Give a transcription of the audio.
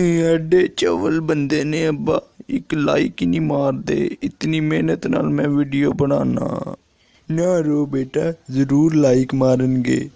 ਐਡੇ ਚਵਲ ਬੰਦੇ ਨੇ ਅੱਬਾ। ਇੱਕ ਲਾਈਕ ਹੀ ਨਹੀਂ ਮਾਰਦੇ। ਇਤਨੀ ਮਿਹਨਤ ਨਾਲ ਮੈਂ ਵੀਡੀਓ ਬਣਾਉਣਾ। ਨਾ ਰੋ ਬੇਟਾ, ਜ਼ਰੂਰ ਲਾਈਕ ਮਾਰਨਗੇ।